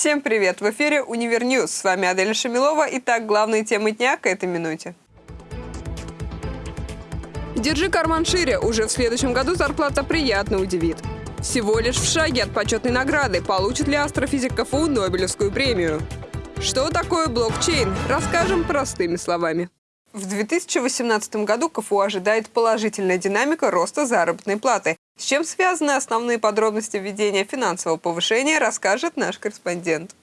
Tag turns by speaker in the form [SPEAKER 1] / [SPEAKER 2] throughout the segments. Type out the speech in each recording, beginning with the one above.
[SPEAKER 1] Всем привет! В эфире Univer News. С вами Адель Шамилова. Итак, главные темы дня к этой минуте. Держи карман шире. Уже в следующем году зарплата приятно удивит. Всего лишь в шаге от почетной награды. Получит ли астрофизик КФУ Нобелевскую премию? Что такое блокчейн? Расскажем простыми словами. В 2018 году КФУ ожидает положительная динамика роста заработной платы. С чем связаны основные подробности введения финансового повышения, расскажет наш корреспондент.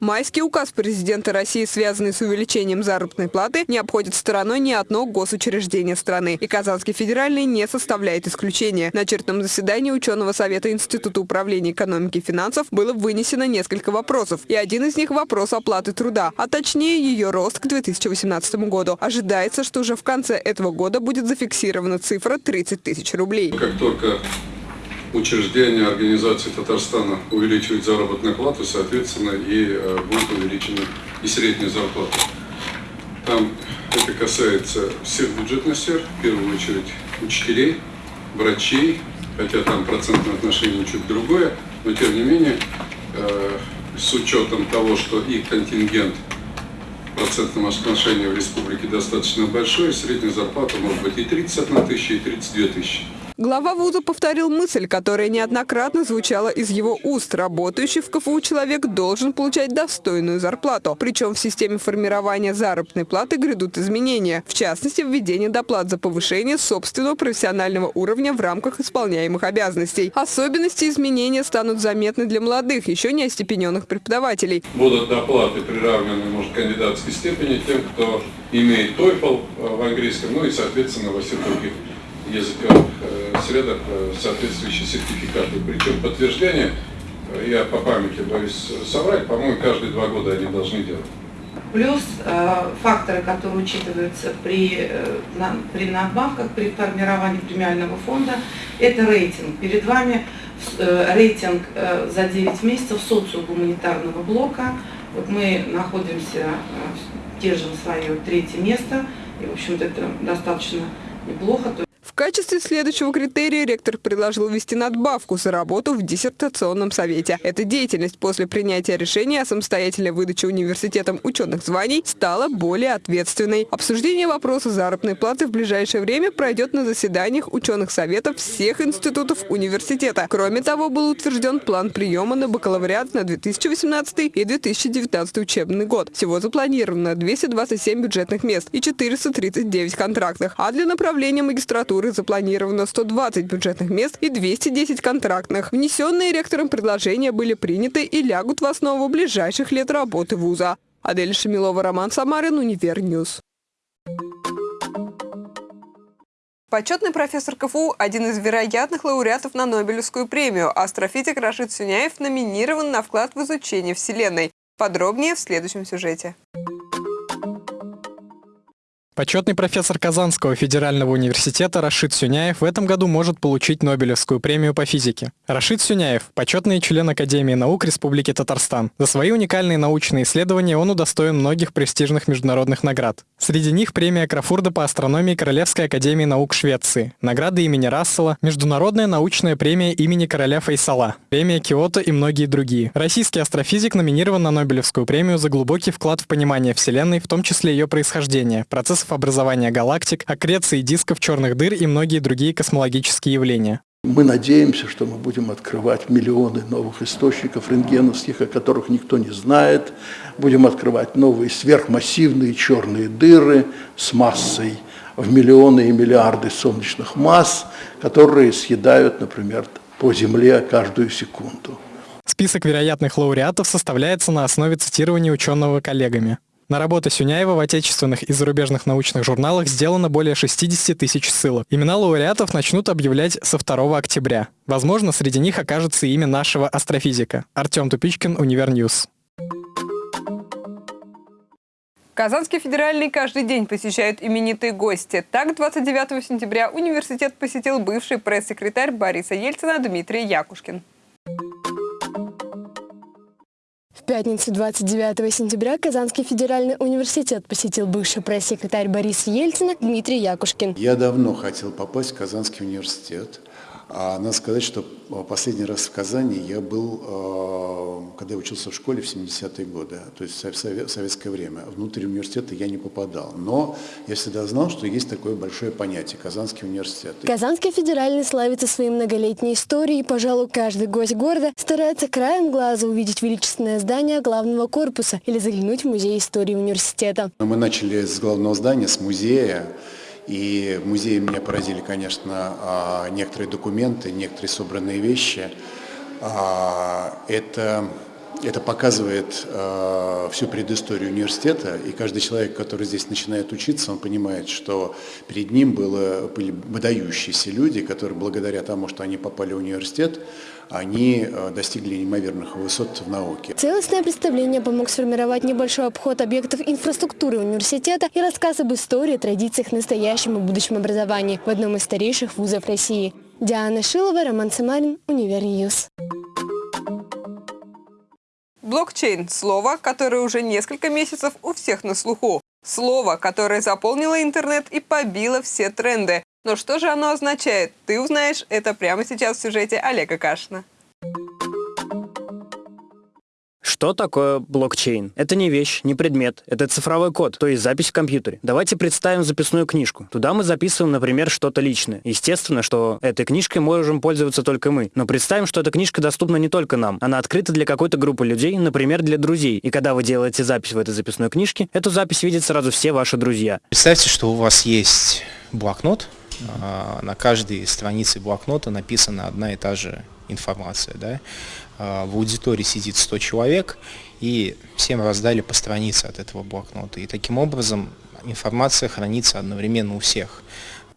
[SPEAKER 1] Майский указ президента России, связанный с увеличением заработной платы, не обходит стороной ни одно госучреждение страны. И Казанский федеральный не составляет исключения. На очередном заседании ученого совета Института управления экономики и финансов было вынесено несколько вопросов. И один из них – вопрос оплаты труда, а точнее ее рост к 2018 году. Ожидается, что уже в конце этого года будет зафиксирована цифра 30 тысяч рублей.
[SPEAKER 2] Как только учреждения организации Татарстана увеличивают заработную плату, соответственно, и э, будет увеличена и средняя зарплата. Там это касается всех бюджетных сфер, в первую очередь учителей, врачей, хотя там процентное отношение чуть другое, но тем не менее, э, с учетом того, что их контингент в процентном отношении в республике достаточно большой, средняя зарплата может быть и 31 тысяча, и 32 тысячи.
[SPEAKER 1] Глава вуза повторил мысль, которая неоднократно звучала из его уст. Работающий в КФУ человек должен получать достойную зарплату. Причем в системе формирования заработной платы грядут изменения. В частности, введение доплат за повышение собственного профессионального уровня в рамках исполняемых обязанностей. Особенности изменения станут заметны для молодых, еще не остепененных преподавателей.
[SPEAKER 2] Будут доплаты приравнены, может, кандидатской степени тем, кто имеет TOEFL в английском, ну и, соответственно, во всех других языках средах э, соответствующие сертификаты. Причем подтверждение, э, я по памяти боюсь соврать, по-моему, каждые два года они должны делать.
[SPEAKER 3] Плюс э, факторы, которые учитываются при, э, на, при надбавках, при формировании премиального фонда, это рейтинг. Перед вами э, рейтинг э, за 9 месяцев социогуманитарного блока. Вот мы находимся, э, держим свое третье место, и, в общем-то, это достаточно неплохо
[SPEAKER 1] качестве следующего критерия ректор предложил ввести надбавку за работу в диссертационном совете. Эта деятельность после принятия решения о самостоятельной выдаче университетом ученых званий стала более ответственной. Обсуждение вопроса заработной платы в ближайшее время пройдет на заседаниях ученых советов всех институтов университета. Кроме того, был утвержден план приема на бакалавриат на 2018 и 2019 учебный год. Всего запланировано 227 бюджетных мест и 439 контрактных, а для направления магистратуры которых запланировано 120 бюджетных мест и 210 контрактных. Внесенные ректором предложения были приняты и лягут в основу ближайших лет работы вуза. Адель Шамилова, Роман Самарин, Univer News. Почетный профессор КФУ – один из вероятных лауреатов на Нобелевскую премию. Астрофизик Рашид Сюняев номинирован на вклад в изучение Вселенной. Подробнее в следующем сюжете.
[SPEAKER 4] Почетный профессор Казанского федерального университета Рашид Сюняев в этом году может получить Нобелевскую премию по физике. Рашид Сюняев – почетный член Академии наук Республики Татарстан. За свои уникальные научные исследования он удостоен многих престижных международных наград. Среди них премия Крафорда по астрономии Королевской академии наук Швеции, награды имени Рассела, Международная научная премия имени короля Фейсала, премия Киото и многие другие. Российский астрофизик номинирован на Нобелевскую премию за глубокий вклад в понимание Вселенной, в том числе ее происхождения, процесс процессов образования галактик, аккреции дисков черных дыр и многие другие космологические явления.
[SPEAKER 5] Мы надеемся, что мы будем открывать миллионы новых источников рентгеновских, о которых никто не знает. Будем открывать новые сверхмассивные черные дыры с массой в миллионы и миллиарды солнечных масс, которые съедают, например, по Земле каждую секунду.
[SPEAKER 4] Список вероятных лауреатов составляется на основе цитирования ученого коллегами. На работы Сюняева в отечественных и зарубежных научных журналах сделано более 60 тысяч ссылок. Имена лауреатов начнут объявлять со 2 октября. Возможно, среди них окажется имя нашего астрофизика. Артем Тупичкин, Univer News.
[SPEAKER 1] Казанский федеральный каждый день посещают именитые гости. Так, 29 сентября университет посетил бывший пресс-секретарь Бориса Ельцина Дмитрий Якушкин
[SPEAKER 6] пятницу 29 сентября Казанский федеральный университет посетил бывший пресс-секретарь Бориса Ельцина Дмитрий Якушкин.
[SPEAKER 7] Я давно хотел попасть в Казанский университет. А надо сказать, что последний раз в Казани я был, э, когда я учился в школе в 70-е годы, то есть в советское время. Внутрь университета я не попадал. Но я всегда знал, что есть такое большое понятие – Казанский университет.
[SPEAKER 6] Казанский федеральный славится своей многолетней историей. Пожалуй, каждый гость города старается краем глаза увидеть величественное здание главного корпуса или заглянуть в музей истории университета.
[SPEAKER 7] Мы начали с главного здания, с музея. И в музее меня поразили, конечно, а, некоторые документы, некоторые собранные вещи. А, это, это показывает а, всю предысторию университета, и каждый человек, который здесь начинает учиться, он понимает, что перед ним было, были выдающиеся люди, которые благодаря тому, что они попали в университет, они э, достигли неимоверных высот в науке.
[SPEAKER 6] Целостное представление помог сформировать небольшой обход объектов инфраструктуры университета и рассказ об истории, традициях, настоящем и будущем образования в одном из старейших вузов России. Диана Шилова, Роман Самарин, Univer News.
[SPEAKER 1] Блокчейн – слово, которое уже несколько месяцев у всех на слуху. Слово, которое заполнило интернет и побило все тренды. Но что же оно означает? Ты узнаешь это прямо сейчас в сюжете Олега Кашина.
[SPEAKER 4] Что такое блокчейн? Это не вещь, не предмет, это цифровой код, то есть запись в компьютере. Давайте представим записную книжку. Туда мы записываем, например, что-то личное. Естественно, что этой книжкой можем пользоваться только мы. Но представим, что эта книжка доступна не только нам. Она открыта для какой-то группы людей, например, для друзей. И когда вы делаете запись в этой записной книжке, эту запись видят сразу все ваши друзья.
[SPEAKER 8] Представьте, что у вас есть блокнот, а, на каждой странице блокнота написана одна и та же информация. Да? А, в аудитории сидит 100 человек, и всем раздали по странице от этого блокнота. И таким образом информация хранится одновременно у всех.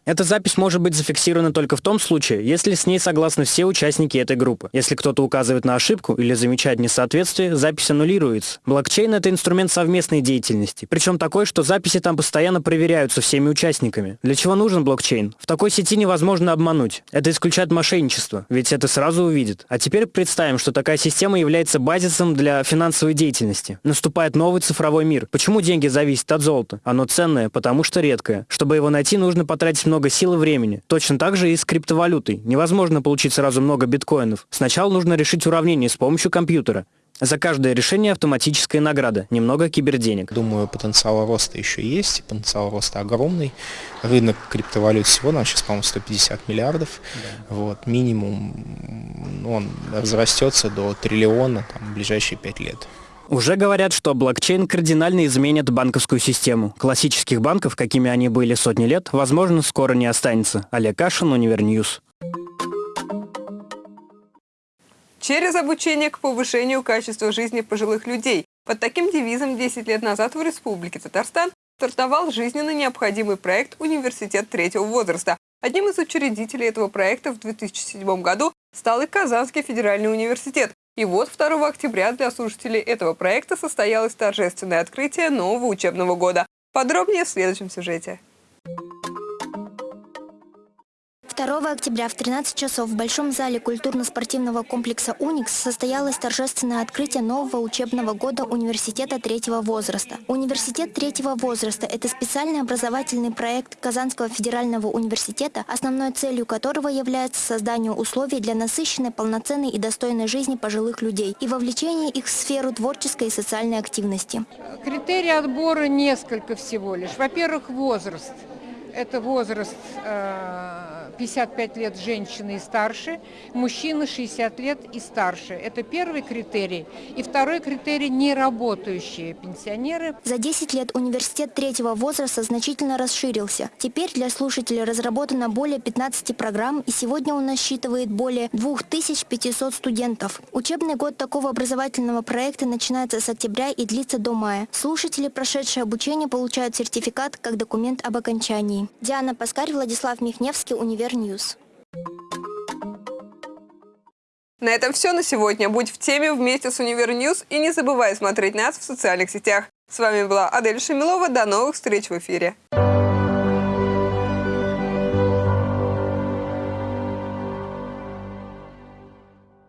[SPEAKER 4] Эта запись может быть зафиксирована только в том случае, если с ней согласны все участники этой группы. Если кто-то указывает на ошибку или замечает несоответствие, запись аннулируется. Блокчейн — это инструмент совместной деятельности. Причем такой, что записи там постоянно проверяются всеми участниками. Для чего нужен блокчейн? В такой сети невозможно обмануть. Это исключает мошенничество, ведь это сразу увидит. А теперь представим, что такая система является базисом для финансовой деятельности. Наступает новый цифровой мир. Почему деньги зависят от золота? Оно ценное, потому что редкое. Чтобы его найти, нужно потратить много много сил и времени. Точно так же и с криптовалютой. Невозможно получить сразу много биткоинов. Сначала нужно решить уравнение с помощью компьютера. За каждое решение автоматическая награда, немного киберденег.
[SPEAKER 8] Думаю, потенциал роста еще есть, потенциал роста огромный. Рынок криптовалют сегодня, сейчас, по-моему, 150 миллиардов. Да. Вот, минимум он разрастется до триллиона там, в ближайшие пять лет.
[SPEAKER 4] Уже говорят, что блокчейн кардинально изменит банковскую систему. Классических банков, какими они были сотни лет, возможно, скоро не останется. Олег Кашин, Univer News.
[SPEAKER 1] Через обучение к повышению качества жизни пожилых людей. Под таким девизом 10 лет назад в Республике Татарстан стартовал жизненно необходимый проект «Университет третьего возраста». Одним из учредителей этого проекта в 2007 году стал и Казанский федеральный университет, и вот 2 октября для слушателей этого проекта состоялось торжественное открытие нового учебного года. Подробнее в следующем сюжете.
[SPEAKER 9] 2 октября в 13 часов в Большом зале культурно-спортивного комплекса «Уникс» состоялось торжественное открытие нового учебного года университета третьего возраста. Университет третьего возраста – это специальный образовательный проект Казанского федерального университета, основной целью которого является создание условий для насыщенной, полноценной и достойной жизни пожилых людей и вовлечение их в сферу творческой и социальной активности.
[SPEAKER 10] Критерии отбора несколько всего лишь. Во-первых, возраст. Это возраст э 55 лет женщины и старше, мужчины 60 лет и старше. Это первый критерий. И второй критерий – неработающие пенсионеры.
[SPEAKER 9] За 10 лет университет третьего возраста значительно расширился. Теперь для слушателей разработано более 15 программ, и сегодня он насчитывает более 2500 студентов. Учебный год такого образовательного проекта начинается с октября и длится до мая. Слушатели, прошедшие обучение, получают сертификат как документ об окончании. Диана Паскарь, Владислав Михневский, Univer Univer News.
[SPEAKER 1] На этом все на сегодня. Будь в теме вместе с Univer News и не забывай смотреть нас в социальных сетях. С вами была Адель Шамилова. До новых встреч в эфире.